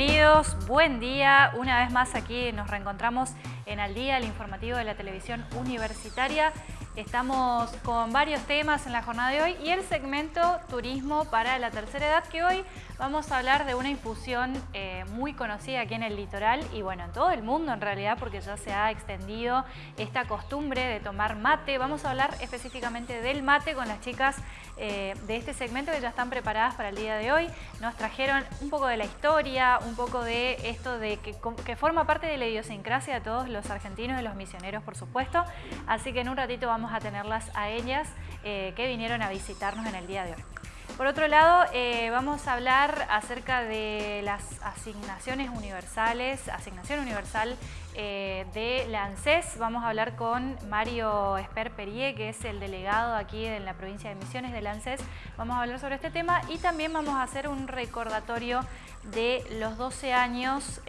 Bienvenidos, buen día. Una vez más aquí nos reencontramos en Al Día, el informativo de la televisión universitaria. Estamos con varios temas en la jornada de hoy y el segmento Turismo para la Tercera Edad, que hoy vamos a hablar de una infusión eh, muy conocida aquí en el litoral y bueno, en todo el mundo en realidad, porque ya se ha extendido esta costumbre de tomar mate. Vamos a hablar específicamente del mate con las chicas eh, de este segmento que ya están preparadas para el día de hoy. Nos trajeron un poco de la historia, un poco de esto de que, forma parte de la idiosincrasia de todos los argentinos y los misioneros, por supuesto. Así que en un ratito vamos a tenerlas a ellas eh, que vinieron a visitarnos en el día de hoy. Por otro lado, eh, vamos a hablar acerca de las asignaciones universales, asignación universal eh, de la ANSES. Vamos a hablar con Mario Esper Perie, que es el delegado aquí en la provincia de Misiones de la ANSES. Vamos a hablar sobre este tema y también vamos a hacer un recordatorio de los 12 años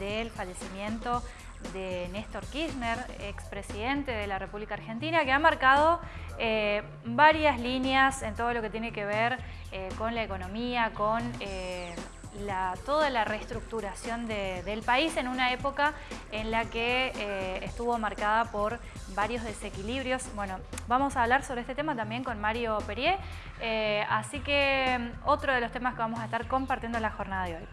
del fallecimiento de Néstor Kirchner, expresidente de la República Argentina, que ha marcado eh, varias líneas en todo lo que tiene que ver eh, con la economía, con eh, toda la reestructuración del país en una época en la que estuvo marcada por varios desequilibrios. Bueno, vamos a hablar sobre este tema también con Mario Perier, así que mm, otro de los temas que vamos a estar compartiendo en la jornada de hoy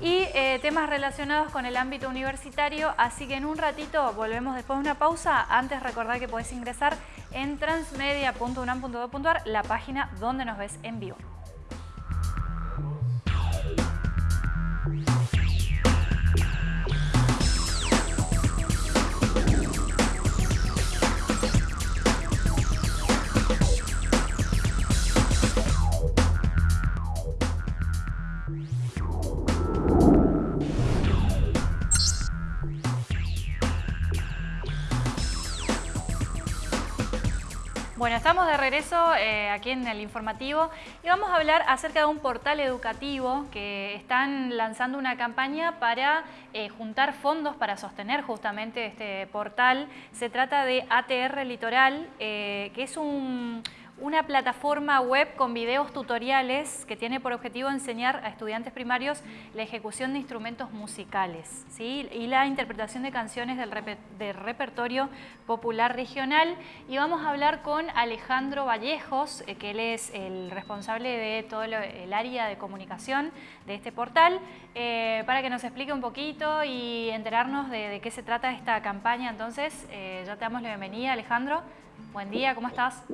y eh, temas relacionados con el ámbito universitario, así que en un ratito volvemos después de una pausa. Antes recordar que podés ingresar en transmedia.unam.edu.ar, la página donde nos ves en vivo. Bueno, estamos de regreso eh, aquí en el informativo y vamos a hablar acerca de un portal educativo que están lanzando una campaña para eh, juntar fondos para sostener justamente este portal. Se trata de ATR Litoral, eh, que es un una plataforma web con videos tutoriales que tiene por objetivo enseñar a estudiantes primarios la ejecución de instrumentos musicales ¿sí? y la interpretación de canciones del, repertorio popular regional. Y vamos a hablar con Alejandro Vallejos, eh, que él es el responsable de todo el área de comunicación de este portal, eh, para que nos explique un poquito y enterarnos de, qué se trata esta campaña. Entonces, eh, ya te damos la bienvenida, Alejandro. Buen día, ¿cómo estás?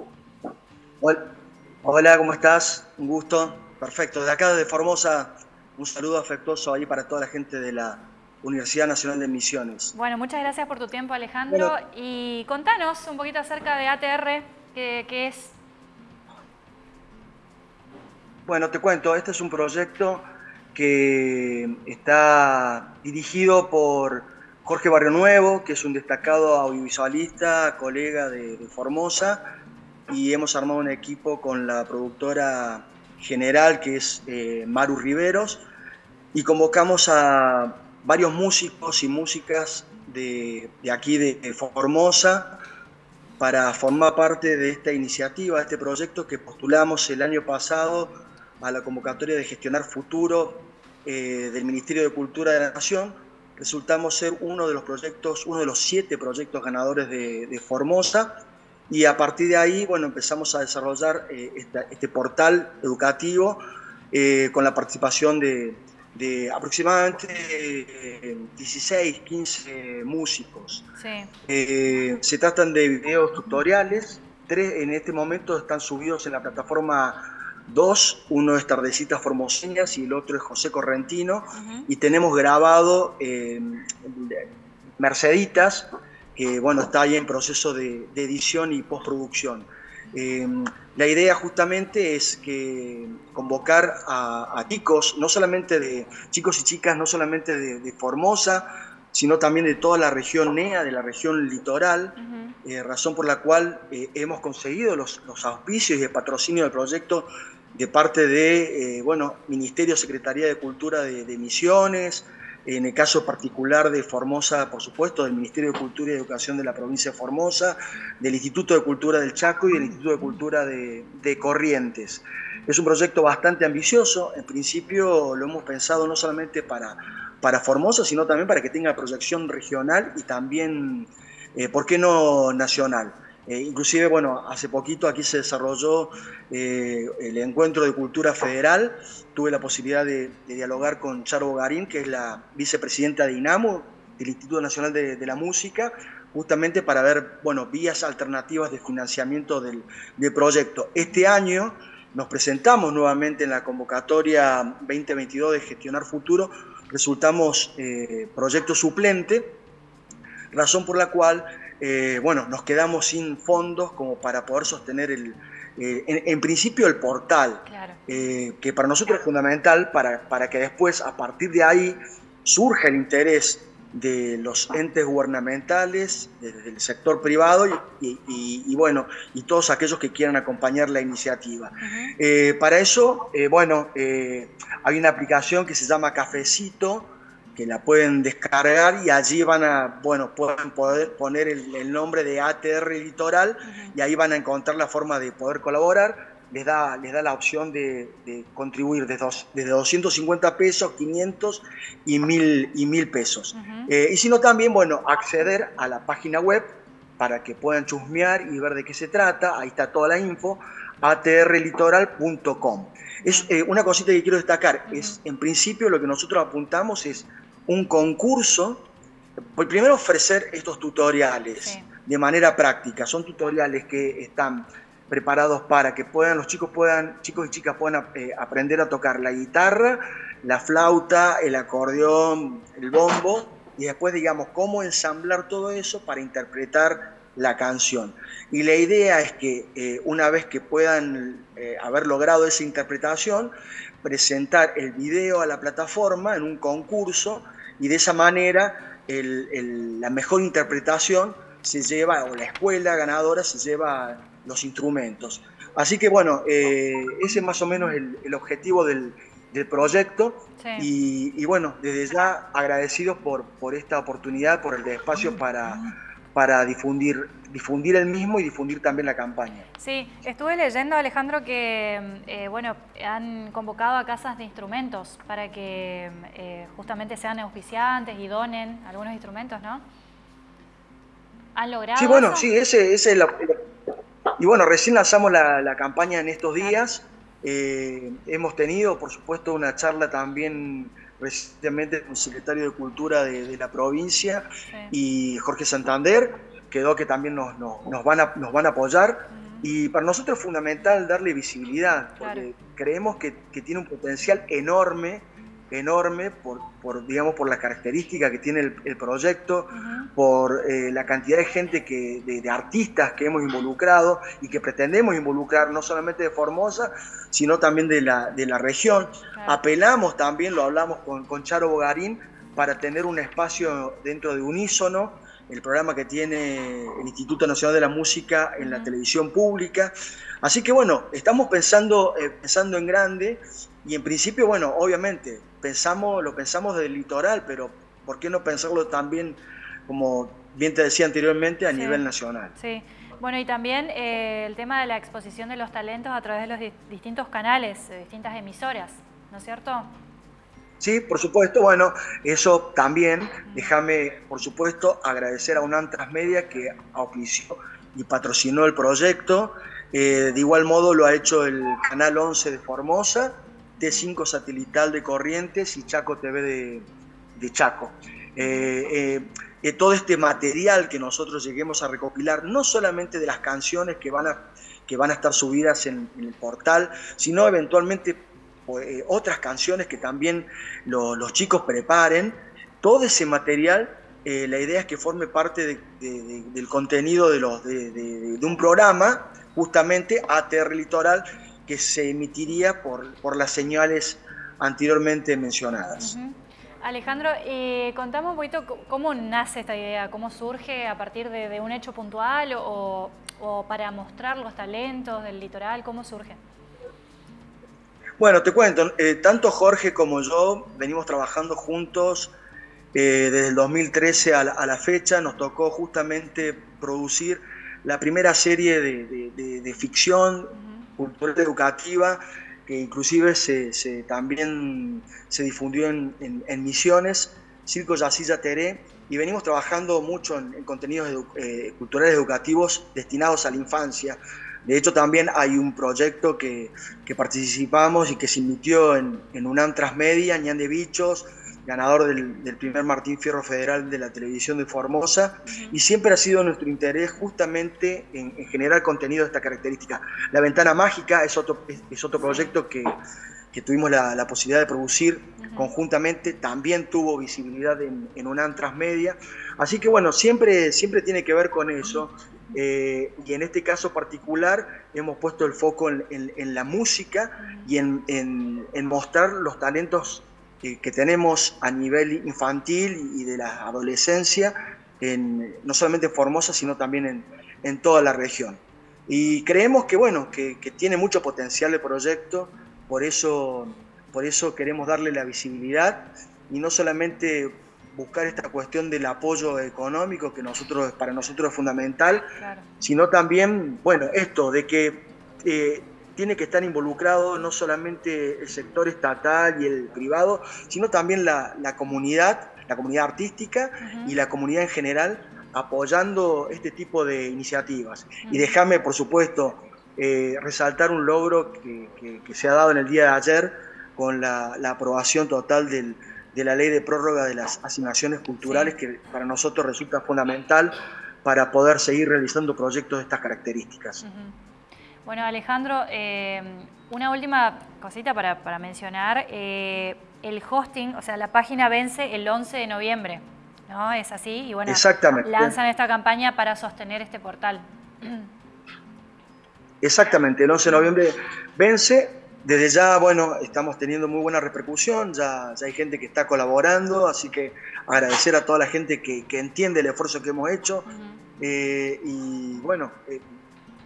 Hola, ¿cómo estás? Un gusto. Perfecto. De acá, de Formosa, un saludo afectuoso ahí para toda la gente de la Universidad Nacional de Misiones. Bueno, muchas gracias por tu tiempo, Alejandro. y contanos un poquito acerca de ATR, ¿qué, es? Bueno, te cuento, este es un proyecto que está dirigido por Jorge Barrio Nuevo, que es un destacado audiovisualista, colega de Formosa, y hemos armado un equipo con la productora general que es eh, Maru Riveros y convocamos a varios músicos y músicas de, aquí de, Formosa para formar parte de esta iniciativa, de este proyecto que postulamos el año pasado a la convocatoria de gestionar futuro eh, del Ministerio de Cultura de la Nación. Resultamos ser uno de los proyectos, uno de los siete proyectos ganadores de, de Formosa y a partir de ahí, bueno, empezamos a desarrollar eh, este portal educativo eh, con la participación de, aproximadamente 16, eh, 15 músicos. se tratan de videos tutoriales, tres en este momento están subidos en la plataforma dos, uno es Tardecitas Formoseñas y el otro es José Correntino, y tenemos grabado Merceditas, que bueno, está ahí en proceso de, edición y postproducción. Eh, la idea justamente es que convocar a, chicos, no solamente de chicos y chicas, no solamente de, Formosa, sino también de toda la región NEA, de la región litoral, eh, razón por la cual eh, hemos conseguido los, auspicios y el patrocinio del proyecto de parte de, bueno, Ministerio, Secretaría de Cultura de, Misiones, en el caso particular de Formosa, por supuesto, del Ministerio de Cultura y Educación de la provincia de Formosa, del Instituto de Cultura del Chaco y del Instituto de Cultura de, Corrientes. Es un proyecto bastante ambicioso, en principio lo hemos pensado no solamente para, para Formosa, sino también para que tenga proyección regional y también, eh, ¿por qué no nacional? Eh, inclusive, bueno, hace poquito aquí se desarrolló eh, el encuentro de cultura federal. Tuve la posibilidad de, dialogar con Charo Bogarín, que es la vicepresidenta de INAMU, del Instituto Nacional de, la Música, justamente para ver, bueno, vías alternativas de financiamiento del, proyecto. Este año nos presentamos nuevamente en la convocatoria 2022 de Gestionar Futuro, resultamos eh, proyecto suplente, razón por la cual eh, bueno, nos quedamos sin fondos como para poder sostener el, eh, en, principio el portal, eh, que para nosotros es fundamental para, para que después, a partir de ahí, surja el interés de los entes gubernamentales, del sector privado y, bueno, y todos aquellos que quieran acompañar la iniciativa. para eso, bueno, hay una aplicación que se llama Cafecito, que la pueden descargar y allí van a, bueno, pueden poder poner el, nombre de ATR Litoral y ahí van a encontrar la forma de poder colaborar. Les da, les da la opción de, contribuir desde, desde, 250 pesos, 500 y 1000, y 1000 pesos. Eh, y si no, también, bueno, acceder a la página web para que puedan chusmear y ver de qué se trata. Ahí está toda la info, atrlitoral.com. Es eh, una cosita que quiero destacar, es en principio lo que nosotros apuntamos es un concurso, pues primero ofrecer estos tutoriales de manera práctica. Son tutoriales que están preparados para que puedan, los chicos puedan, chicos y chicas puedan eh, aprender a tocar la guitarra, la flauta, el acordeón, el bombo, y después digamos cómo ensamblar todo eso para interpretar la canción. Y la idea es que eh, una vez que puedan eh, haber logrado esa interpretación, presentar el video a la plataforma en un concurso y de esa manera la mejor interpretación se lleva, o la escuela ganadora se lleva los instrumentos. Así que bueno, eh, ese es más o menos el, objetivo del, proyecto y, bueno, desde ya agradecidos por, por esta oportunidad, por el espacio para para difundir, difundir el mismo y difundir también la campaña. Sí, estuve leyendo, Alejandro, que eh, bueno, han convocado a casas de instrumentos para que eh, justamente sean auspiciantes y donen algunos instrumentos, ¿no? ¿Han logrado Sí, bueno, sí, ese, es el... Y bueno, recién lanzamos la, campaña en estos días. Eh, hemos tenido, por supuesto, una charla también recientemente el secretario de Cultura de, la provincia y Jorge Santander, quedó que también nos, nos, van, a, nos van a apoyar. Y para nosotros es fundamental darle visibilidad, porque creemos que, que, tiene un potencial enorme enorme por, por, digamos, por la característica que tiene el, proyecto, por eh, la cantidad de gente, que, de, artistas que hemos involucrado y que pretendemos involucrar no solamente de Formosa, sino también de la, de la región. Apelamos también, lo hablamos con, con Charo Bogarín, para tener un espacio dentro de Unísono, el programa que tiene el Instituto Nacional de la Música en la televisión pública. Así que bueno, estamos pensando, eh, pensando en grande y en principio, bueno, obviamente, pensamos, lo pensamos del litoral, pero ¿por qué no pensarlo también, como bien te decía anteriormente, a nivel nacional? Sí. Bueno, y también eh, el tema de la exposición de los talentos a través de los distintos canales, de distintas emisoras, ¿no es cierto? Sí, por supuesto. Bueno, eso también, déjame, por supuesto, agradecer a UNAM Transmedia que auspició y patrocinó el proyecto. Eh, de igual modo lo ha hecho el Canal 11 de Formosa T5 satelital de Corrientes y Chaco TV de, Chaco. Eh, eh, eh, todo este material que nosotros lleguemos a recopilar, no solamente de las canciones que van a, que van a estar subidas en, el portal, sino eventualmente otras canciones que también los chicos preparen, todo ese material la idea es que forme parte del contenido de, los, de, un programa, justamente ATR Litoral, que se emitiría por, por las señales anteriormente mencionadas. Alejandro, eh, contame un poquito cómo nace esta idea, cómo surge a partir de, un hecho puntual o, para mostrar los talentos del litoral, ¿cómo surge? Bueno, te cuento, eh, tanto Jorge como yo venimos trabajando juntos eh, desde el 2013 a la, fecha nos tocó justamente producir la primera serie de, ficción cultural educativa que inclusive se, también se difundió en, Misiones, Circo Yacilla Teré, y venimos trabajando mucho en, contenidos eh, culturales educativos destinados a la infancia. De hecho, también hay un proyecto que, participamos y que se emitió en, en UNAM Transmedia, Ñan de Bichos, ganador del, primer Martín Fierro Federal de la televisión de Formosa, y siempre ha sido nuestro interés justamente en, generar contenido de esta característica. La Ventana Mágica es otro, es, otro proyecto que, tuvimos la, posibilidad de producir conjuntamente, también tuvo visibilidad en, en UNAM Transmedia, así que bueno, siempre, siempre tiene que ver con eso, eh, y en este caso particular hemos puesto el foco en, la música y en, en mostrar los talentos que, tenemos a nivel infantil y de la adolescencia, en, no solamente en Formosa, sino también en, toda la región. Y creemos que, bueno, que, tiene mucho potencial el proyecto, por eso, por eso queremos darle la visibilidad y no solamente buscar esta cuestión del apoyo económico que nosotros, para nosotros es fundamental, sino también, bueno, esto de que eh, tiene que estar involucrado no solamente el sector estatal y el privado, sino también la, comunidad, la comunidad artística y la comunidad en general apoyando este tipo de iniciativas. Y déjame, por supuesto, eh, resaltar un logro que, se ha dado en el día de ayer con la, aprobación total de la ley de prórroga de las asignaciones culturales, que para nosotros resulta fundamental para poder seguir realizando proyectos de estas características. Bueno, Alejandro, eh, una última cosita para, mencionar. Eh, el hosting, o sea, la página vence el 11 de noviembre, ¿no? Es así. Y bueno, lanzan esta campaña para sostener este portal. Exactamente, el 11 de noviembre vence. Desde ya, bueno, estamos teniendo muy buena repercusión, ya, ya hay gente que está colaborando, así que agradecer a toda la gente que, entiende el esfuerzo que hemos hecho. Eh, y bueno,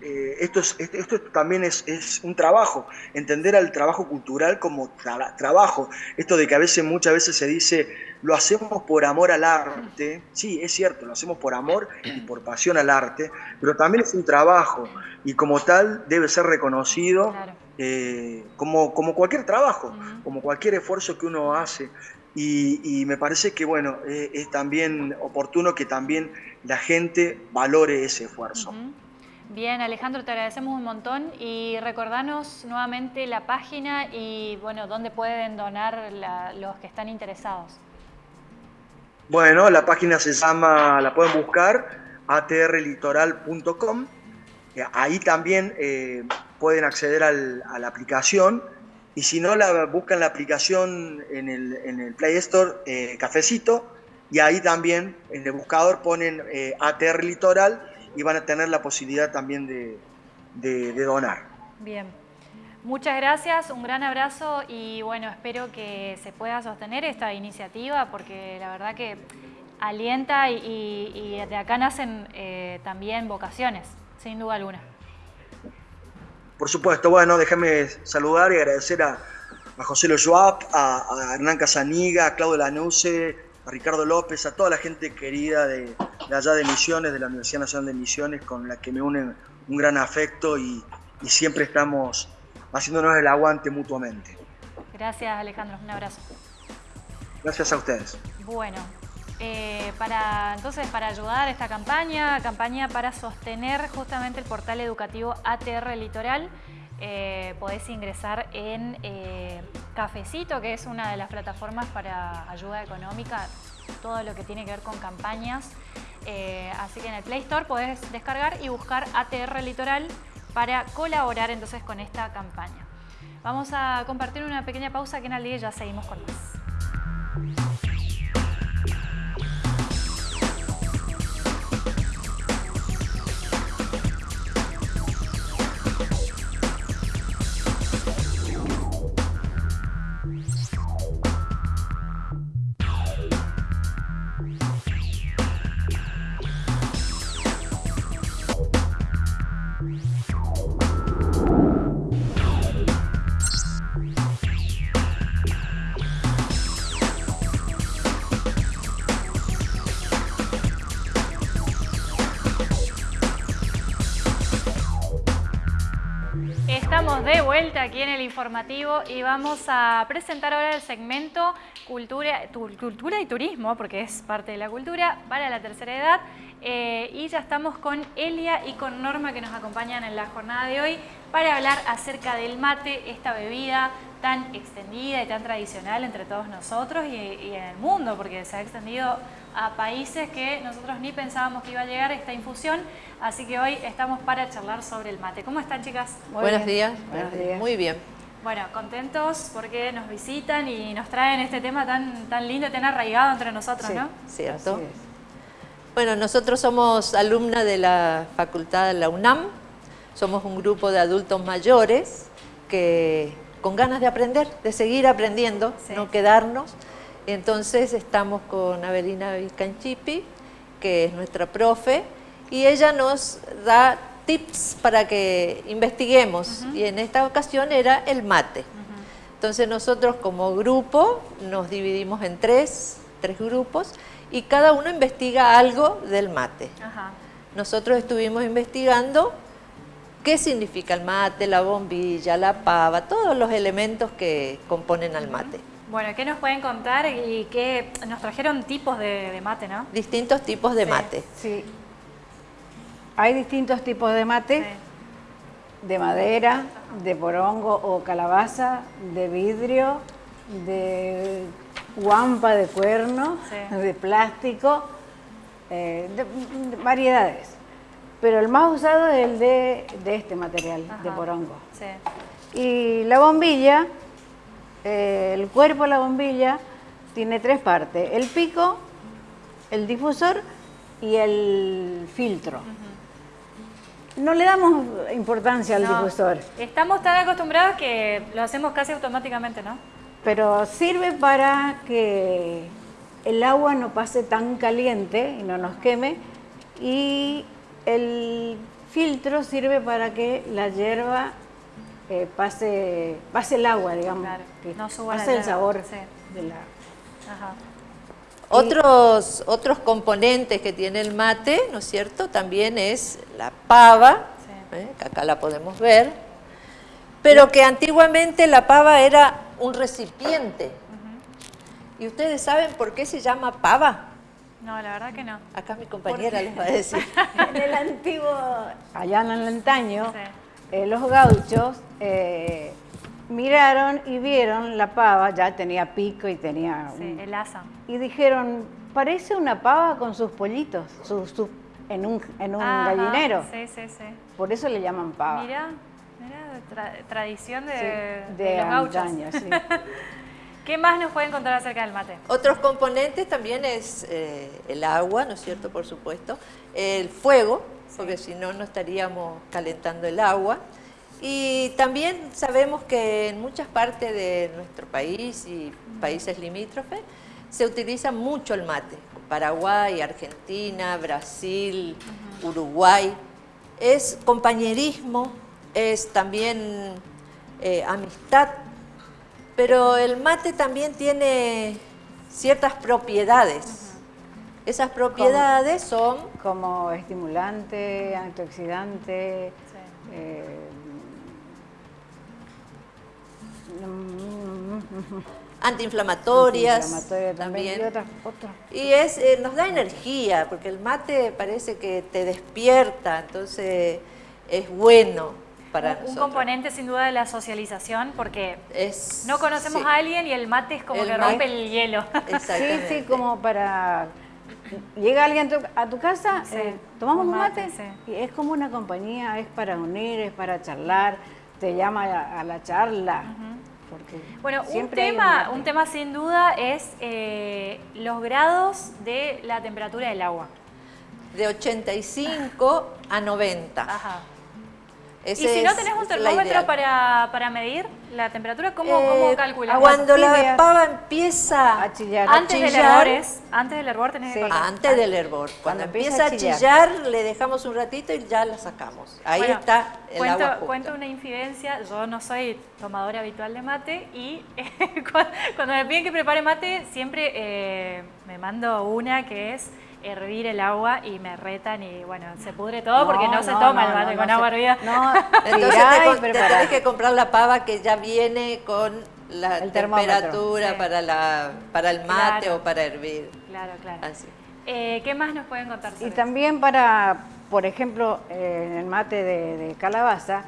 eh, esto, es, esto también es, un trabajo, entender al trabajo cultural como trabajo. Esto de que a veces, muchas veces se dice, lo hacemos por amor al arte. Sí, es cierto, lo hacemos por amor y por pasión al arte, pero también es un trabajo y como tal debe ser reconocido eh, como, como cualquier trabajo, como cualquier esfuerzo que uno hace. Y, me parece que bueno, eh, es también oportuno que también la gente valore ese esfuerzo. Bien, Alejandro, te agradecemos un montón y recordanos nuevamente la página y bueno, dónde pueden donar los que están interesados. Bueno, la página se llama, la pueden buscar, atrlitoral.com. Eh, ahí también eh, pueden acceder a la aplicación y si no, la, buscan la aplicación en el, Play Store, eh, Cafecito, y ahí también en el buscador ponen ATR Litoral y van a tener la posibilidad también de, donar. Bien. Muchas gracias, un gran abrazo y bueno, espero que se pueda sostener esta iniciativa porque la verdad que alienta y, de acá nacen eh, también vocaciones, sin duda alguna. Por supuesto, bueno, déjame saludar y agradecer a, José Lo a, a Hernán Casaniga, a Claudio Lanuse, a Ricardo López, a toda la gente querida de, allá de Misiones, de la Universidad Nacional de Misiones, con la que me unen un gran afecto y, siempre estamos haciéndonos el aguante mutuamente. Gracias Alejandro, un abrazo. Gracias a ustedes. Bueno, eh, para, entonces para ayudar a esta campaña, campaña para sostener justamente el portal educativo ATR Litoral, eh, podés ingresar en eh, Cafecito, que es una de las plataformas para ayuda económica, todo lo que tiene que ver con campañas. Eh, así que en el Play Store podés descargar y buscar ATR Litoral para colaborar entonces con esta campaña. Vamos a compartir una pequeña pausa que en el día ya seguimos con más. Aquí en el informativo y vamos a presentar ahora el segmento cultura, cultura y turismo, porque es parte de la cultura, para la tercera edad. Eh, y ya estamos con Elia y con Norma que nos acompañan en la jornada de hoy para hablar acerca del mate, esta bebida tan extendida y tan tradicional entre todos nosotros y en el mundo, porque se ha extendido a países que nosotros ni pensábamos que iba a llegar esta infusión, así que hoy estamos para charlar sobre el mate. ¿Cómo están chicas? Buenos días. Buenos días. Muy bien. Bueno, contentos porque nos visitan y nos traen este tema tan, tan lindo, tan arraigado entre nosotros, ¿no? Cierto. Bueno, nosotros somos alumnas de la Facultad de la UNAM, somos un grupo de adultos mayores que con ganas de aprender, de seguir aprendiendo, no quedarnos, entonces estamos con Avelina Vizcanchipi, que es nuestra profe, y ella nos da tips para que investiguemos, y en esta ocasión era el mate. Entonces nosotros como grupo nos dividimos en tres, tres grupos, y cada uno investiga algo del mate. Nosotros estuvimos investigando qué significa el mate, la bombilla, la pava, todos los elementos que componen al mate. Bueno, ¿qué nos pueden contar y qué nos trajeron tipos de, mate, no? Distintos tipos de mate. Sí. Hay distintos tipos de mate, de madera, de porongo o calabaza, de vidrio, de guampa de cuerno, de plástico, eh, de, variedades. Pero el más usado es el de, este material, de porongo. Sí. Y la bombilla eh, el cuerpo de la bombilla tiene tres partes, el pico, el difusor y el filtro. No le damos importancia al difusor. Estamos tan acostumbrados que lo hacemos casi automáticamente, ¿no? Pero sirve para que el agua no pase tan caliente y no nos queme y el filtro sirve para que la hierba pase, pase el agua, digamos, que no pase el sabor de la... Otros, otros componentes que tiene el mate, ¿no es cierto? También es la pava, ¿eh? que acá la podemos ver, pero que antiguamente la pava era un recipiente. ¿Y ustedes saben por qué se llama pava? No, la verdad que no. Acá mi compañera les va a decir. en el antiguo, allá en el antaño, eh, los gauchos eh, miraron y vieron la pava, ya tenía pico y tenía... el asa. Y dijeron, parece una pava con sus pollitos, en un, en un gallinero. Sí, sí, sí. Por eso le llaman pava. Mira, mira, tradición de, de, los gauchos. sí. ¿Qué más nos pueden contar acerca del mate? Otros componentes también es eh, el agua, ¿no es cierto? Por supuesto. El fuego, porque si no, no estaríamos calentando el agua. Y también sabemos que en muchas partes de nuestro país y países limítrofes se utiliza mucho el mate. Paraguay, Argentina, Brasil, Uruguay. Es compañerismo, es también eh, amistad, pero el mate también tiene ciertas propiedades. Esas propiedades son... Como estimulante, antioxidante, eh, antiinflamatorias también, y, es eh, nos da energía porque el mate parece que te despierta entonces es bueno para un, componente sin duda de la socialización porque no conocemos a alguien y el mate es como que rompe el hielo. Sí sí como para Llega alguien a tu casa, eh, tomamos un mate, y es como una compañía, es para unir, es para charlar, te llama a, la charla. bueno, un tema, un, tema sin duda es eh, los grados de la temperatura del agua. De 85 a 90. Ajá y si no tenés un termómetro para, medir la temperatura, ¿cómo, eh, calculamos? Cuando la pava empieza a chillar, antes del hervor, antes del hervor tenés que Antes del hervor. Cuando, empieza a chillar, le dejamos un ratito y ya la sacamos. Ahí está el cuento, agua Cuento una infidencia, yo no soy tomadora habitual de mate y cuando me piden que prepare mate, siempre eh, me mando una que es hervir el agua y me retan y bueno, se pudre todo porque no, se toma el mate con agua hervida. No, entonces te, tenés que comprar la pava que ya viene con la temperatura para, la, para el mate o para hervir. Claro, claro. Eh, ¿Qué más nos pueden contar Y también para, por ejemplo, en el mate de, calabaza,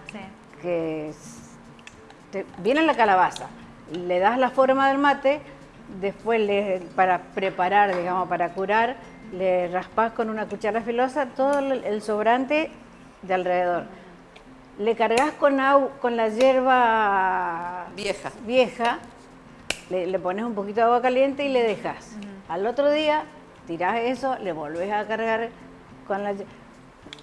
que viene la calabaza, le das la forma del mate, después le, para preparar, digamos, para curar, le raspas con una cuchara filosa todo el sobrante de alrededor. Le cargas con, con la hierba vieja, vieja le, pones un poquito de agua caliente y le dejas. Al otro día tirás eso, le volvés a cargar con la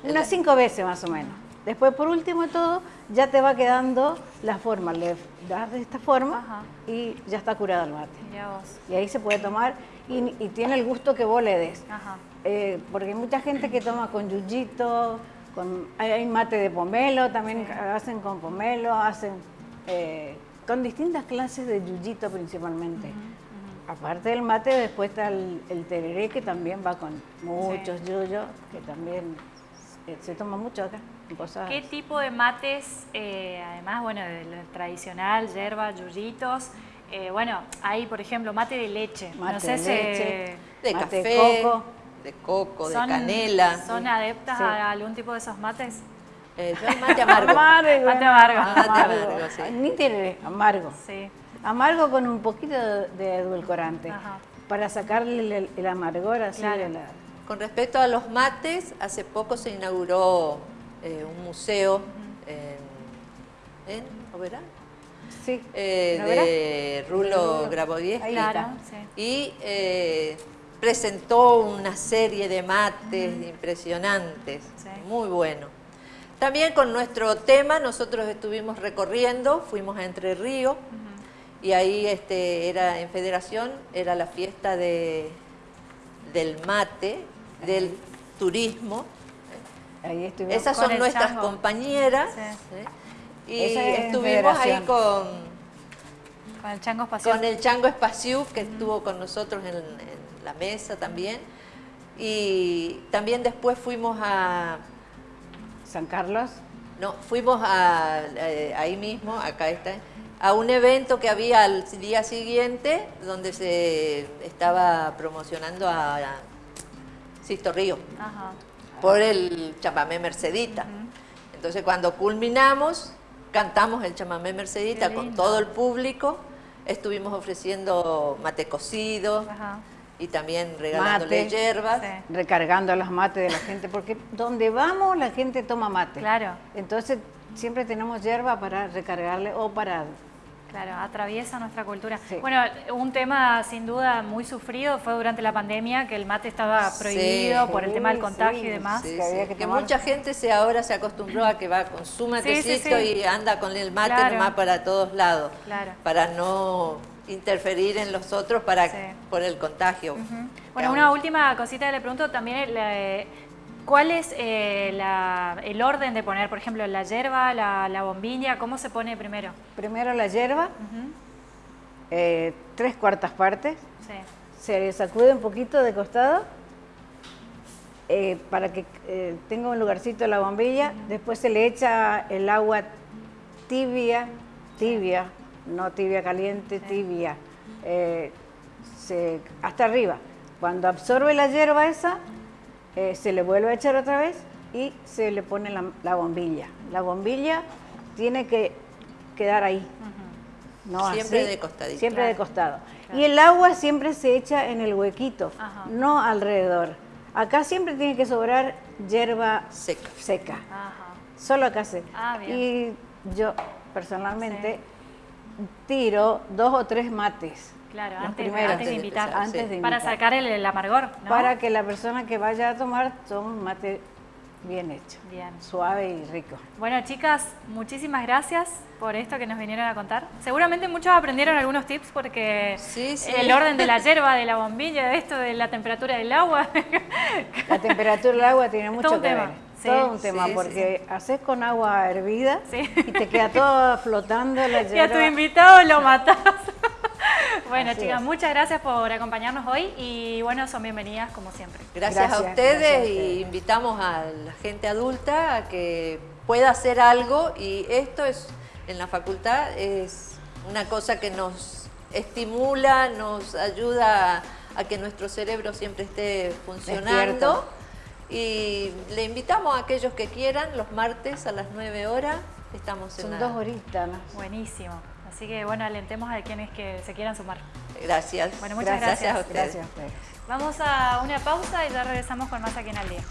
unas cinco veces más o menos. Después, por último de todo, ya te va quedando la forma. Le das de esta forma y ya está curado el mate. Y ahí se puede tomar y, tiene el gusto que vos le des. Eh, porque hay mucha gente que toma con yuyito, con, hay mate de pomelo, también hacen con pomelo, hacen eh, con distintas clases de yuyito principalmente. Aparte del mate, después está el, tereré que también va con muchos yuyos, que también eh, se toma mucho acá. ¿Qué tipo de mates, eh, además, bueno, del tradicional, yerba, yuyitos, eh, bueno, hay, por ejemplo, mate de leche. Mate de leche, de café, de coco, de, coco, de canela. ¿Son adeptas a algún tipo de esos mates? Eh, yo mate amargo. mate amargo. Mate amargo, sí. Ni tiene amargo. Sí. Amargo con un poquito de edulcorante. Para sacarle el, amargor así de la... Con respecto a los mates, hace poco se inauguró eh, un museo en, en Oberá. Sí. Eh, de Rulo Grabodieschi. Claro, sí. Y eh, presentó una serie de mates impresionantes, muy bueno. También con nuestro tema nosotros estuvimos recorriendo, fuimos a Entre Ríos y ahí este, era en Federación, era la fiesta de, del mate, del turismo. Ahí Esas son nuestras compañeras. Y estuvimos ahí con... Con el Chango Espaciú. Con el Chango Espaciú, que estuvo con nosotros en, la mesa también. Y también después fuimos a... ¿San Carlos? No, fuimos a, eh, ahí mismo, acá está, a un evento que había al día siguiente donde se estaba promocionando a, Sisto Río por el chamamé Mercedita. Entonces cuando culminamos cantamos el chamamé Mercedita con todo el público, estuvimos ofreciendo mate cocido y también regalándole hierbas. Recargando los mates de la gente, porque donde vamos la gente toma mate. Claro. Entonces siempre tenemos hierba para recargarle o para Claro, atraviesa nuestra cultura. Bueno, un tema sin duda muy sufrido fue durante la pandemia, que el mate estaba prohibido por el tema del contagio y demás. Que, mucha gente se ahora se acostumbró a que va con su matecito y anda con el mate nomás para todos lados, para no interferir en los otros para por el contagio. Bueno, una última cosita que le pregunto también, ¿Cuál es eh, el orden de poner, por ejemplo, la hierba, la, bombilla? ¿Cómo se pone primero? Primero la hierba, eh, tres cuartas partes. Se sacude un poquito de costado eh, para que tenga un lugarcito la bombilla. Después se le echa el agua tibia, tibia, no tibia caliente, tibia, hasta arriba. Cuando absorbe la hierba esa, eh, se le vuelve a echar otra vez y se le pone la, bombilla. La bombilla tiene que quedar ahí. no siempre de costadito. Siempre de costado. Y el agua siempre se echa en el huequito, no alrededor. Acá siempre tiene que sobrar hierba seca. seca. Solo acá se. Ah, y yo personalmente tiro dos o tres mates Claro, antes, de invitar. Para sacar el, amargor, Para que la persona que vaya a tomar tome un mate bien hecho. Bien. Suave y rico. Bueno, chicas, muchísimas gracias por esto que nos vinieron a contar. Seguramente muchos aprendieron algunos tips porque el orden de la hierba, de la bombilla, de esto, de la temperatura del agua. La temperatura del agua tiene mucho que ver. todo un tema, porque haces con agua hervida y te queda todo flotando la hierba. Y a tu invitado lo matas. Bueno, chicas, muchas gracias por acompañarnos hoy y bueno, son bienvenidas como siempre. Gracias, a ustedes y invitamos a la gente adulta a que pueda hacer algo y esto es en la facultad es una cosa que nos estimula, nos ayuda a que nuestro cerebro siempre esté funcionando. Y le invitamos a aquellos que quieran, los martes a las 9 horas, estamos en Son dos horitas. Buenísimo. Así que bueno, alentemos a quienes que se quieran sumar. Gracias. Bueno, muchas gracias. a ustedes. Gracias Vamos a una pausa y ya regresamos con más aquí en Al Día.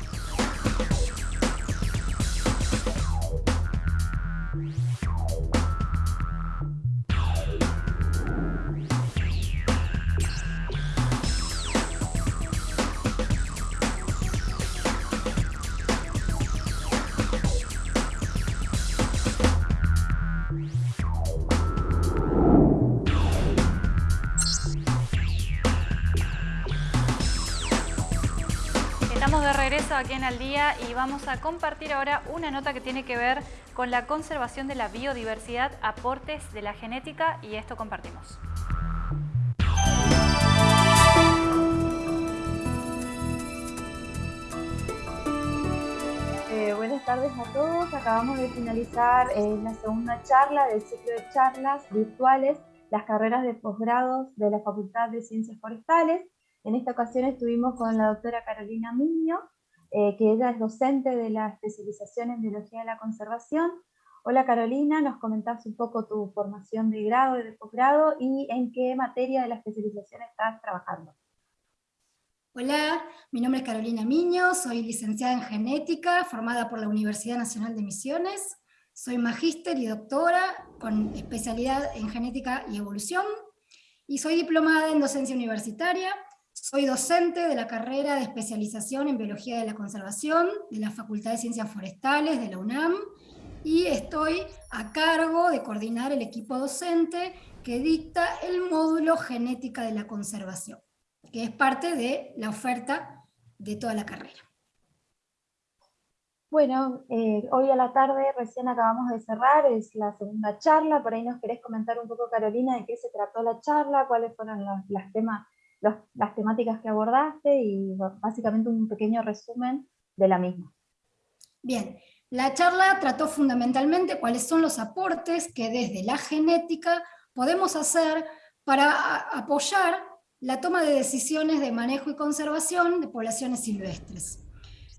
Aquí en Al Día y vamos a compartir ahora una nota que tiene que ver con la conservación de la biodiversidad, aportes de la genética y esto compartimos. Eh, buenas tardes a todos. Acabamos de finalizar eh, la segunda charla del ciclo de charlas virtuales, las carreras de posgrados de la Facultad de Ciencias Forestales. En esta ocasión estuvimos con la doctora Carolina Miño, eh, que ella es docente de la especialización en Biología de la Conservación. Hola Carolina, nos comentás un poco tu formación de grado y de posgrado y en qué materia de la especialización estás trabajando. Hola, mi nombre es Carolina Miño, soy licenciada en genética, formada por la Universidad Nacional de Misiones. Soy magíster y doctora con especialidad en genética y evolución. Y soy diplomada en docencia universitaria soy docente de la carrera de especialización en Biología de la Conservación de la Facultad de Ciencias Forestales de la UNAM y estoy a cargo de coordinar el equipo docente que dicta el módulo Genética de la Conservación, que es parte de la oferta de toda la carrera. Bueno, eh, hoy a la tarde recién acabamos de cerrar, es la segunda charla, por ahí nos querés comentar un poco, Carolina, de qué se trató la charla, cuáles fueron los, los temas las temáticas que abordaste y básicamente un pequeño resumen de la misma. Bien, la charla trató fundamentalmente cuáles son los aportes que desde la genética podemos hacer para apoyar la toma de decisiones de manejo y conservación de poblaciones silvestres.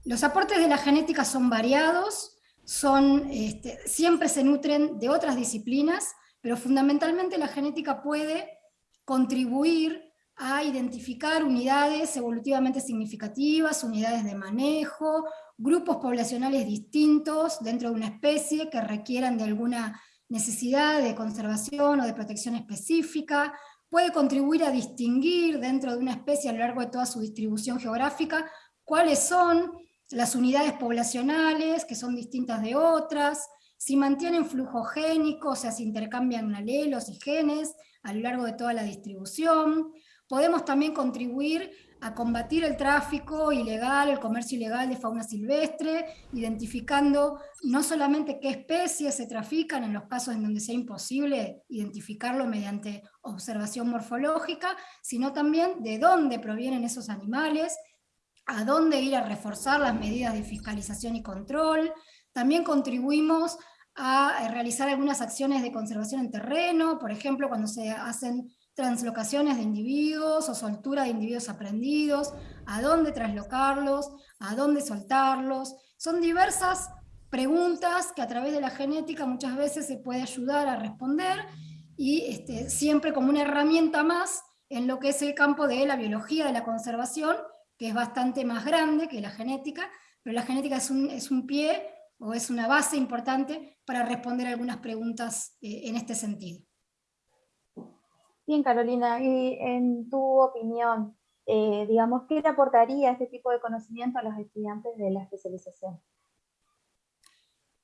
Los aportes de la genética son variados, son, este, siempre se nutren de otras disciplinas, pero fundamentalmente la genética puede contribuir a identificar unidades evolutivamente significativas, unidades de manejo, grupos poblacionales distintos dentro de una especie que requieran de alguna necesidad de conservación o de protección específica, puede contribuir a distinguir dentro de una especie a lo largo de toda su distribución geográfica cuáles son las unidades poblacionales que son distintas de otras, si mantienen flujo génico, o sea, si intercambian alelos y genes a lo largo de toda la distribución, Podemos también contribuir a combatir el tráfico ilegal, el comercio ilegal de fauna silvestre, identificando no solamente qué especies se trafican en los casos en donde sea imposible identificarlo mediante observación morfológica, sino también de dónde provienen esos animales, a dónde ir a reforzar las medidas de fiscalización y control. También contribuimos a realizar algunas acciones de conservación en terreno, por ejemplo, cuando se hacen translocaciones de individuos o soltura de individuos aprendidos, a dónde traslocarlos, a dónde soltarlos. Son diversas preguntas que a través de la genética muchas veces se puede ayudar a responder y este, siempre como una herramienta más en lo que es el campo de la biología de la conservación, que es bastante más grande que la genética, pero la genética es un, es un pie o es una base importante para responder algunas preguntas eh, en este sentido. Bien, Carolina, y en tu opinión, eh, digamos, ¿qué le aportaría este tipo de conocimiento a los estudiantes de la especialización?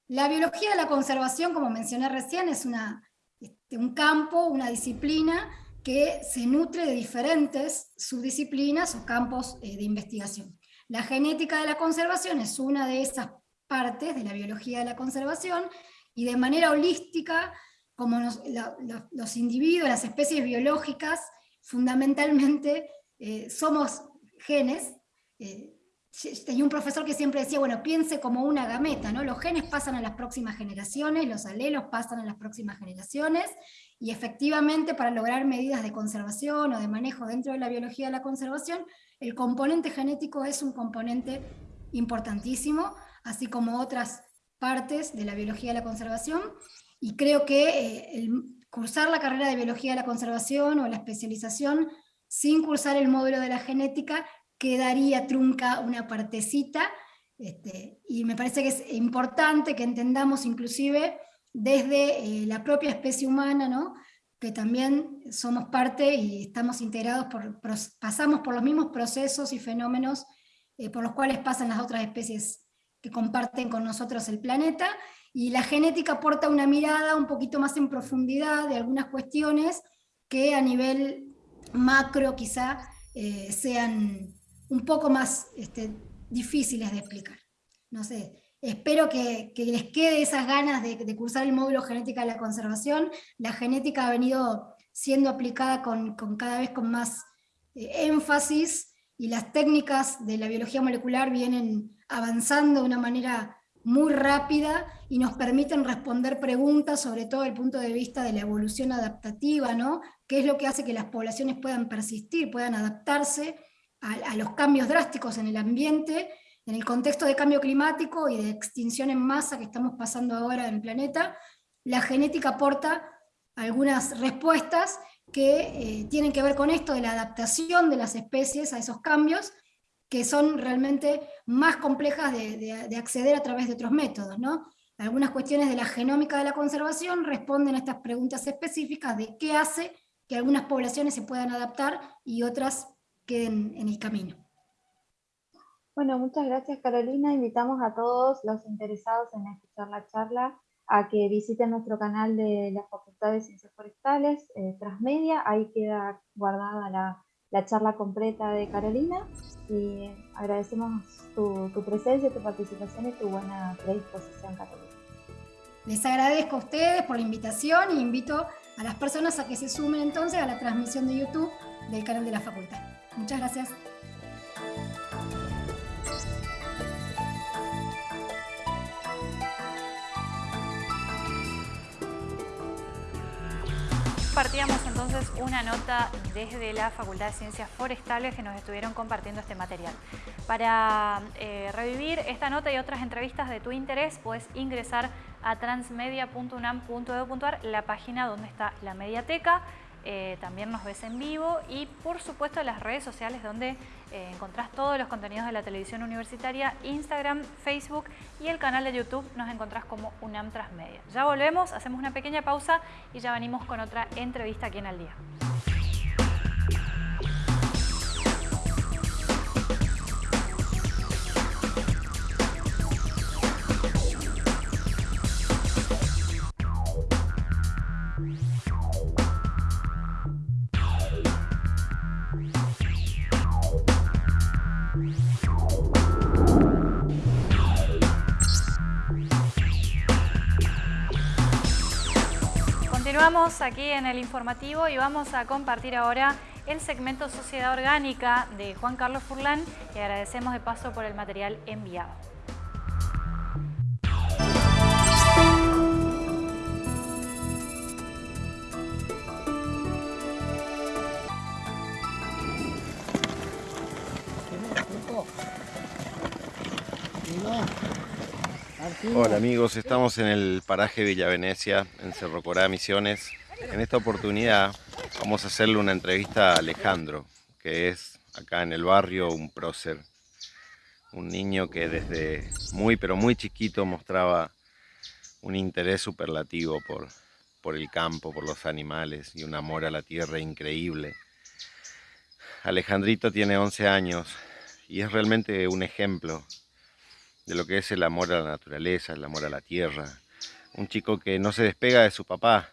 La biología de la conservación, como mencioné recién, es una, este, un campo, una disciplina que se nutre de diferentes subdisciplinas o campos eh, de investigación. La genética de la conservación es una de esas partes de la biología de la conservación y de manera holística como los individuos, las especies biológicas, fundamentalmente eh, somos genes, eh, tenía un profesor que siempre decía, bueno, piense como una gameta, ¿no? Los genes pasan a las próximas generaciones, los alelos pasan a las próximas generaciones, y efectivamente para lograr medidas de conservación o de manejo dentro de la biología de la conservación, el componente genético es un componente importantísimo, así como otras partes de la biología de la conservación, y creo que eh, cursar la carrera de biología de la conservación o la especialización sin cursar el módulo de la genética quedaría trunca una partecita, este, y me parece que es importante que entendamos inclusive desde eh, la propia especie humana, ¿no? que también somos parte y estamos integrados, por, pasamos por los mismos procesos y fenómenos eh, por los cuales pasan las otras especies que comparten con nosotros el planeta, y la genética aporta una mirada un poquito más en profundidad de algunas cuestiones que a nivel macro quizá eh, sean un poco más este, difíciles de explicar. No sé, espero que, les quede esas ganas de, cursar el módulo genética de la conservación. La genética ha venido siendo aplicada con, cada vez con más eh, énfasis y las técnicas de la biología molecular vienen avanzando de una manera muy rápida y nos permiten responder preguntas, sobre todo desde el punto de vista de la evolución adaptativa, ¿no? ¿Qué es lo que hace que las poblaciones puedan persistir, puedan adaptarse a, los cambios drásticos en el ambiente, en el contexto de cambio climático y de extinción en masa que estamos pasando ahora en el planeta, la genética aporta algunas respuestas que eh, tienen que ver con esto de la adaptación de las especies a esos cambios, que son realmente más complejas de, acceder a través de otros métodos. ¿no? Algunas cuestiones de la genómica de la conservación responden a estas preguntas específicas de qué hace que algunas poblaciones se puedan adaptar y otras queden en el camino. Bueno, muchas gracias Carolina. Invitamos a todos los interesados en escuchar la charla a que visiten nuestro canal de la Facultad de Ciencias Forestales, eh, Transmedia. Ahí queda guardada la, la, charla completa de Carolina. Y agradecemos tu, tu, presencia, tu participación y tu buena predisposición, Carolina. Les agradezco a ustedes por la invitación y invito a las personas a que se sumen entonces a la transmisión de YouTube del canal de la Facultad. Muchas gracias. Partíamos entonces una nota desde la Facultad de Ciencias Forestales que nos estuvieron compartiendo este material. Para eh, revivir esta nota y otras entrevistas de tu interés, puedes ingresar a transmedia.unam.edu.ar, la página donde está la mediateca, eh, también nos ves en vivo y por supuesto las redes sociales donde eh, encontrás todos los contenidos de la televisión universitaria, Instagram, Facebook y el canal de YouTube nos encontrás como UNAM Transmedia. Ya volvemos, hacemos una pequeña pausa y ya venimos con otra entrevista aquí en Al Día. Continuamos aquí en el informativo y vamos a compartir ahora el segmento Sociedad Orgánica de Juan Carlos Furlán. Y agradecemos de paso por el material enviado. Hola amigos, estamos en el paraje Villa Venecia, en Cerro Corá, Misiones. En esta oportunidad vamos a hacerle una entrevista a Alejandro, que es acá en el barrio un prócer. Un niño que desde muy pero muy chiquito mostraba un interés superlativo por, por el campo, por los animales y un amor a la tierra increíble. Alejandrito tiene 11 años y es realmente un ejemplo de lo que es el amor a la naturaleza, el amor a la tierra. Un chico que no se despega de su papá,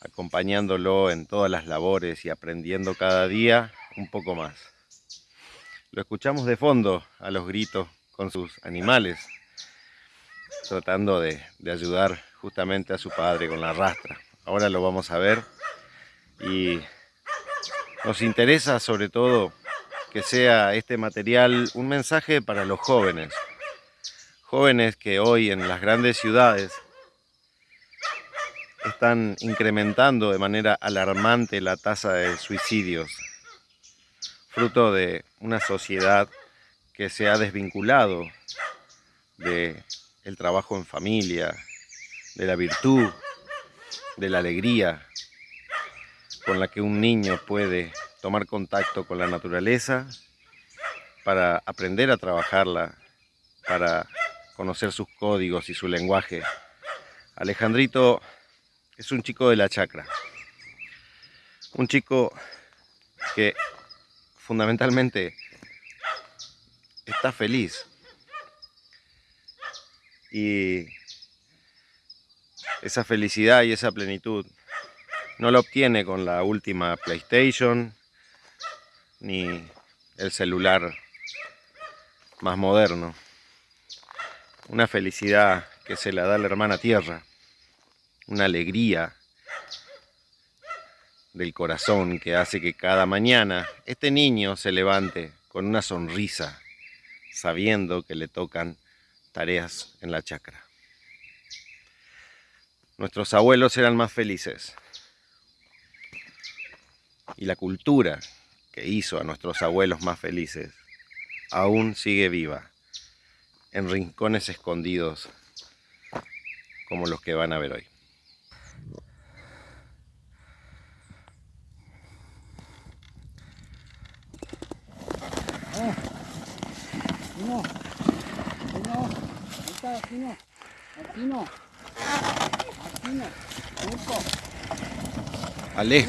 acompañándolo en todas las labores y aprendiendo cada día un poco más. Lo escuchamos de fondo a los gritos con sus animales, tratando de, ayudar justamente a su padre con la rastra. Ahora lo vamos a ver y Nos interesa sobre todo que sea este material un mensaje para los jóvenes. Jóvenes que hoy en las grandes ciudades están incrementando de manera alarmante la tasa de suicidios, fruto de una sociedad que se ha desvinculado de el trabajo en familia, de la virtud, de la alegría con la que un niño puede tomar contacto con la naturaleza para aprender a trabajarla, para conocer sus códigos y su lenguaje. Alejandrito es un chico de la chacra, un chico que fundamentalmente está feliz y esa felicidad y esa plenitud no la obtiene con la última PlayStation ni el celular más moderno. Una felicidad que se la da la hermana tierra, una alegría del corazón que hace que cada mañana este niño se levante con una sonrisa, sabiendo que le tocan tareas en la chacra. Nuestros abuelos eran más felices. Y la cultura que hizo a nuestros abuelos más felices aún sigue viva en rincones escondidos como los que van a ver hoy. Ale,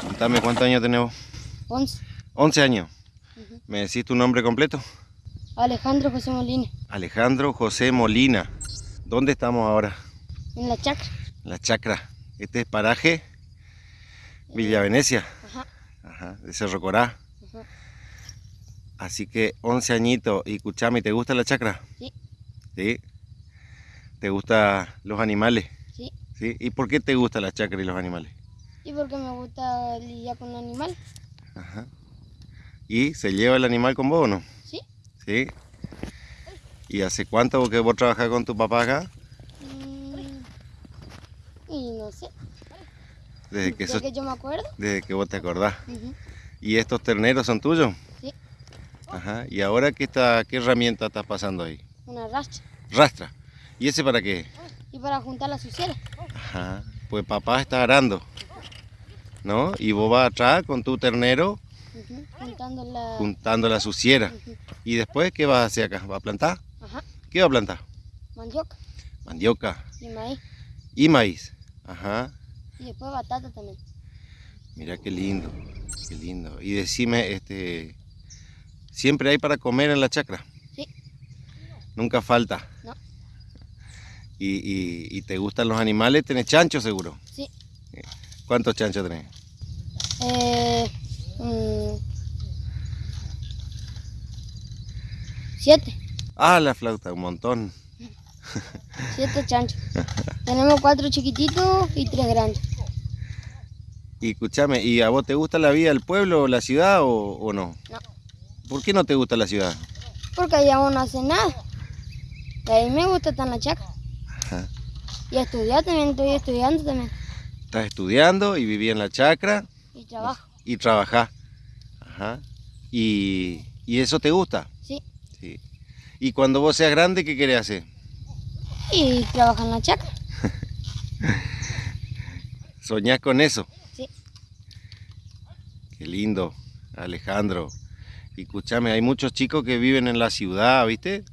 contame cuántos años tenemos. 11. 11 años. ¿Me decís tu nombre completo? Alejandro José Molina. Alejandro José Molina. ¿Dónde estamos ahora? En la chacra. La chacra. Este es paraje Villa Venecia. Ajá. Ajá, de Cerro Corá. Ajá. Así que 11 añitos. Y escuchame, ¿te gusta la chacra? Sí. ¿Sí? ¿Te gustan los animales? Sí. ¿Sí? ¿Y por qué te gusta la chacra y los animales? Y porque me gusta lidiar con animal. Ajá. ¿Y se lleva el animal con vos o no? Sí. ¿Sí? ¿Y hace cuánto que vos trabajás con tu papá acá? Mm, y no sé. Desde que, Desde sos- que yo me acuerdo. desde que vos te acordás. ¿Y estos terneros son tuyos? Sí. Ajá. ¿Y ahora qué, está, qué herramienta estás pasando ahí? Una racha. Rastra. ¿Y ese para qué? Y para juntar la suciera. Ajá. Pues papá está arando. ¿No? Y vos vas atrás con tu ternero. Juntando la... juntando la suciera. ¿Y después qué vas a hacer acá? ¿Vas a plantar? Ajá. ¿Qué vas a plantar? Mandioca Mandioca y maíz. y maíz. Ajá. Y después batata también. Mira qué lindo, qué lindo. Y decime, este, ¿siempre hay para comer en la chacra? Sí. Nunca falta. No. ¿Y, y- y te gustan los animales? ¿Tenés chancho seguro? Sí. ¿Cuántos chanchos tenés? Eh, mm, siete. Ah, la flauta, un montón. Siete chanchos. Tenemos cuatro chiquititos y tres grandes. Y escúchame, ¿y a vos te gusta la vida del pueblo o la ciudad o, o no? No. ¿Por qué no te gusta la ciudad? Porque allá uno no hace nada. Y a mí me gusta estar en la chacra. Ajá. Y estudiar también, estoy estudiando también. Estás estudiando y vivís en la chacra Y trabajo. y trabajás. Ajá. ¿Y, y eso te gusta? Sí. Sí. ¿Y cuando vos seas grande, qué querés hacer? Y trabajo en la chacra. ¿Soñás con eso? Sí. Qué lindo, Alejandro. Y escúchame, hay muchos chicos que viven en la ciudad, ¿viste?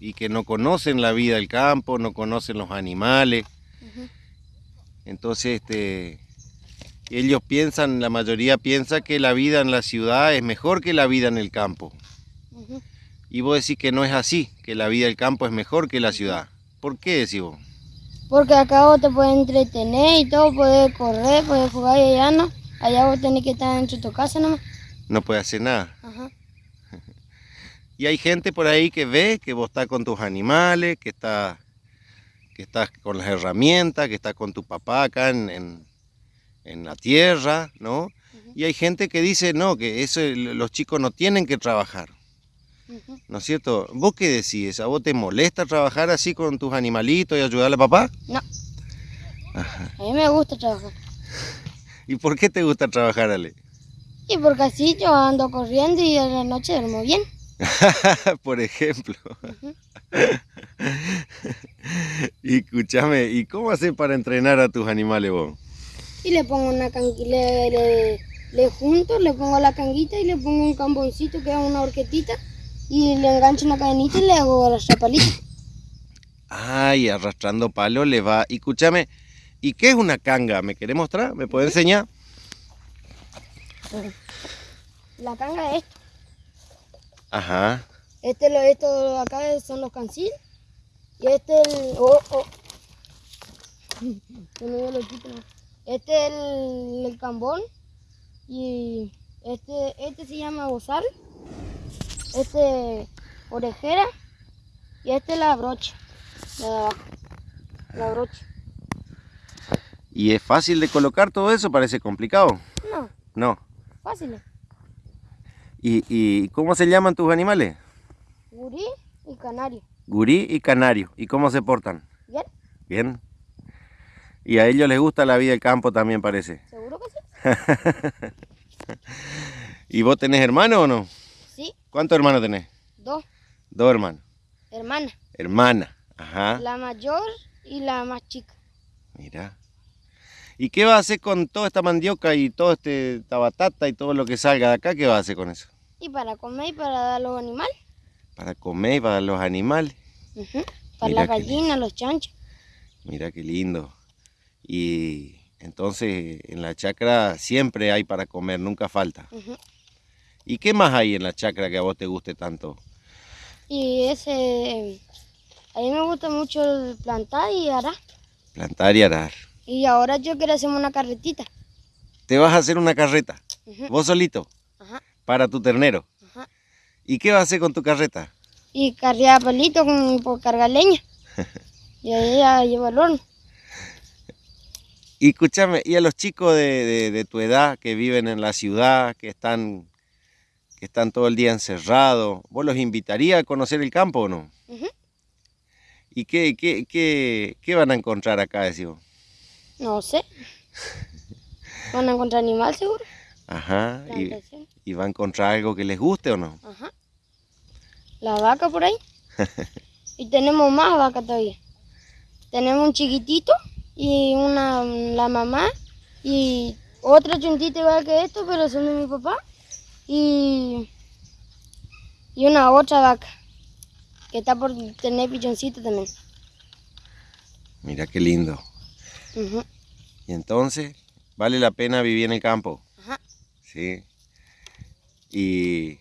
Y que no conocen la vida del campo, no conocen los animales. Entonces, este, ellos piensan, la mayoría piensa que la vida en la ciudad es mejor que la vida en el campo. Y vos decís que no es así, que la vida del campo es mejor que la ciudad. ¿Por qué decís vos? Porque acá vos te puedes entretener y todo, puedes correr, puedes jugar y allá no. Allá vos tenés que estar dentro de tu casa nomás. No puede hacer nada. Ajá. Y hay gente por ahí que ve que vos estás con tus animales, que estás que estás con las herramientas, que estás con tu papá acá en, en- en la tierra, ¿no? Y hay gente que dice, no, que eso, los chicos no tienen que trabajar. ¿No es cierto? ¿Vos qué decís? ¿A vos te molesta trabajar así con tus animalitos y ayudarle a papá? No. A mí me gusta trabajar. ¿Y por qué te gusta trabajar, Ale? Y porque así yo ando corriendo y a la noche duermo bien. por ejemplo. y escúchame, ¿y cómo haces para entrenar a tus animales vos? Y le pongo una canguita, le, le, junto, le pongo la canguita y le pongo un camboncito que es una horquetita y le engancho una cadenita y le hago arrastrar palito. Ay, arrastrando palo le va. Y escúchame, ¿y qué es una canga? ¿Me querés mostrar? ¿Me puede enseñar? La canga es esto. Ajá. Este, lo, esto acá son los cancil. Y este el... Oh, oh. Este es el, el cambón. Y este, este se llama bozal. Este orejera. Y este es la brocha. La de. La brocha. ¿Y es fácil de colocar todo eso? ¿Parece complicado? No. No. Fácil. ¿Y, ¿Y cómo se llaman tus animales? Gurí y canario. Gurí y canario. ¿Y cómo se portan? Bien. Bien. Y a ellos les gusta la vida del campo también parece. Seguro que sí. ¿Y vos tenés hermano o no? Sí. ¿Cuántos hermanos tenés? Dos. Dos hermanos. Hermana. Hermana. Ajá. La mayor y la más chica. Mira. ¿Y qué va a hacer con toda esta mandioca y toda este, esta batata y todo lo que salga de acá? ¿Qué va a hacer con eso? Y para comer y para dar a los animales. Para comer y para los animales. Para las gallinas, los chanchos. Mira qué lindo. Y entonces en la chacra siempre hay para comer, nunca falta. ¿Y qué más hay en la chacra que a vos te guste tanto? Y ese... A mí me gusta mucho el plantar y arar. Plantar y arar. Y ahora yo quiero hacerme una carretita. ¿Te vas a hacer una carreta? ¿Vos solito? Ajá. Para tu ternero. Ajá. ¿Y qué vas a hacer con tu carreta? Y cargar palito con, por cargar leña. y ahí ya llevo el horno. Y escúchame, ¿y a los chicos de, de, tu edad que viven en la ciudad, que están, que están todo el día encerrados, ¿vos los invitarías a conocer el campo o no? ¿Y qué, qué, qué, qué, van a encontrar acá, decimos? No sé. ¿Van a encontrar animal seguro? Ajá. Y, ¿Y, va a encontrar algo que les guste o no? Ajá. La vaca por ahí. y tenemos más vacas todavía. Tenemos un chiquitito y una la mamá y otra chuntita igual que esto, pero son de mi papá. Y, y una otra vaca que está por tener pichoncito también. Mira qué lindo. Y entonces, ¿vale la pena vivir en el campo? Sí. ¿Y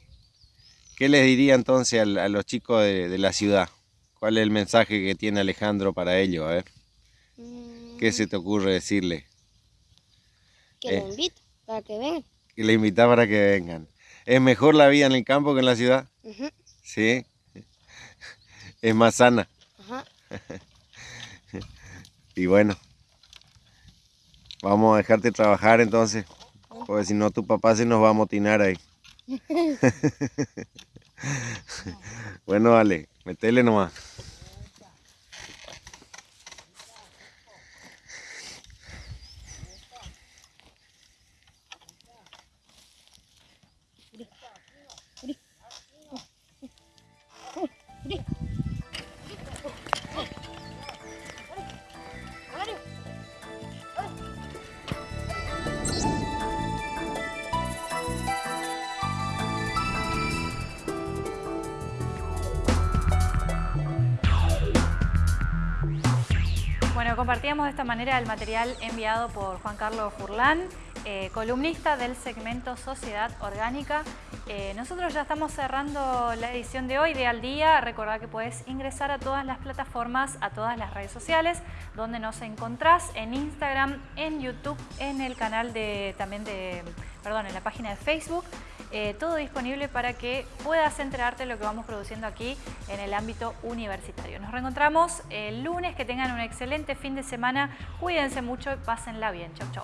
qué les diría entonces a, los chicos de, la ciudad? ¿Cuál es el mensaje que tiene Alejandro para ellos? A ver. ¿Qué se te ocurre decirle? Que eh. invito para que vengan. Que le invita para que vengan. ¿Es mejor la vida en el campo que en la ciudad? Sí. Es más sana. Ajá. y bueno, vamos a dejarte trabajar entonces. Porque si no tu papá se nos va a motinar ahí. bueno, dale, metele nomás. Compartíamos de esta manera el material enviado por Juan Carlos Furlán, eh, columnista del segmento Sociedad Orgánica. Eh, nosotros ya estamos cerrando la edición de hoy de Al Día. Recordad que puedes ingresar a todas las plataformas, a todas las redes sociales, donde nos encontrás en Instagram, en YouTube, en el canal de también de, perdón, en la página de Facebook. Eh, todo disponible para que puedas enterarte de lo que vamos produciendo aquí en el ámbito universitario. Nos reencontramos el lunes, que tengan un excelente fin de semana, cuídense mucho y pásenla bien. Chau, chau.